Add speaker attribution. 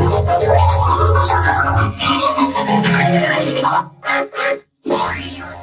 Speaker 1: よいしょ。